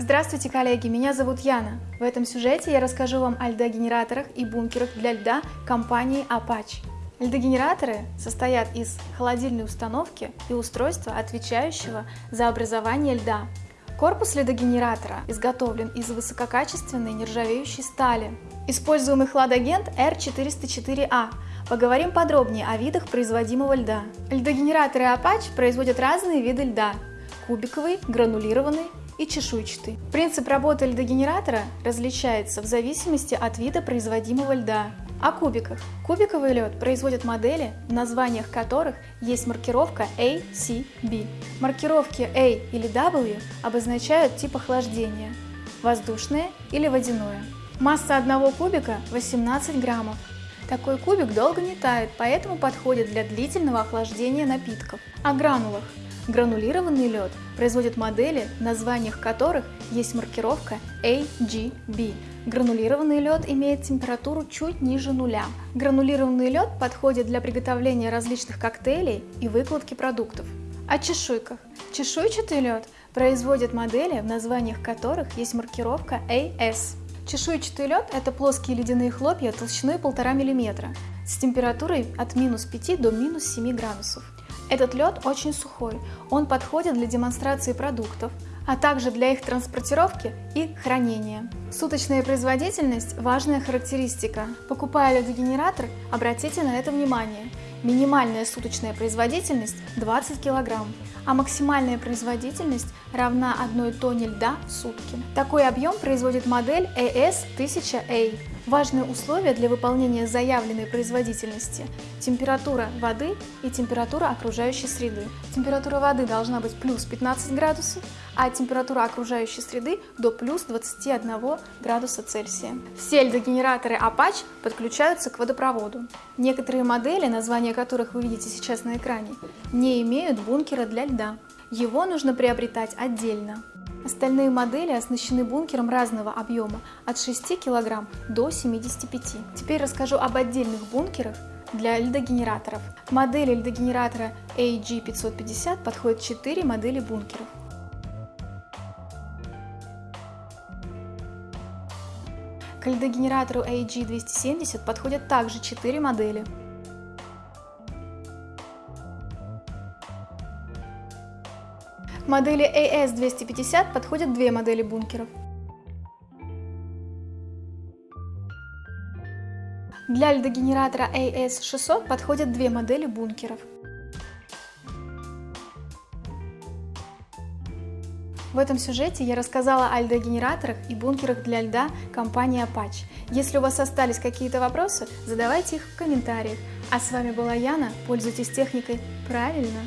Здравствуйте, коллеги! Меня зовут Яна. В этом сюжете я расскажу вам о льдогенераторах и бункерах для льда компании Apache. Льдогенераторы состоят из холодильной установки и устройства, отвечающего за образование льда. Корпус льдогенератора изготовлен из высококачественной нержавеющей стали. Используемый хладагент R404A. Поговорим подробнее о видах производимого льда. Льдогенераторы Apache производят разные виды льда – кубиковый, гранулированный и чешуйчатый. Принцип работы льдогенератора различается в зависимости от вида производимого льда. О кубиках. Кубиковый лед производят модели, в названиях которых есть маркировка A, C, B. Маркировки A или W обозначают тип охлаждения – воздушное или водяное. Масса одного кубика 18 граммов. Такой кубик долго не тает, поэтому подходит для длительного охлаждения напитков. О гранулах. Гранулированный лед производят модели, в названиях которых есть маркировка AGB. Гранулированный лед имеет температуру чуть ниже нуля. Гранулированный лед подходит для приготовления различных коктейлей и выкладки продуктов. О чешуйках. Чешуйчатый лед производят модели, в названиях которых есть маркировка AS. Чешуйчатый лед – это плоские ледяные хлопья толщиной 1,5 мм с температурой от минус 5 до минус 7 градусов. Этот лед очень сухой, он подходит для демонстрации продуктов, а также для их транспортировки и хранения. Суточная производительность – важная характеристика. Покупая ледогенератор, обратите на это внимание. Минимальная суточная производительность – 20 кг, а максимальная производительность равна 1 тонне льда в сутки. Такой объем производит модель AS1000A. Важные условия для выполнения заявленной производительности – температура воды и температура окружающей среды. Температура воды должна быть плюс 15 градусов, а температура окружающей среды до плюс 21 градуса Цельсия. Все льдогенераторы Apache подключаются к водопроводу. Некоторые модели, названия которых вы видите сейчас на экране, не имеют бункера для льда. Его нужно приобретать отдельно. Остальные модели оснащены бункером разного объема от 6 кг до 75 Теперь расскажу об отдельных бункерах для льдогенераторов. К модели льдогенератора AG550 подходят 4 модели бункеров. К льдогенератору AG270 подходят также 4 модели. Модели AS250 подходят две модели бункеров. Для льдогенератора AS600 подходят две модели бункеров. В этом сюжете я рассказала о льдогенераторах и бункерах для льда компании Apache. Если у вас остались какие-то вопросы, задавайте их в комментариях. А с вами была Яна. Пользуйтесь техникой правильно!